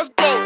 Let's go.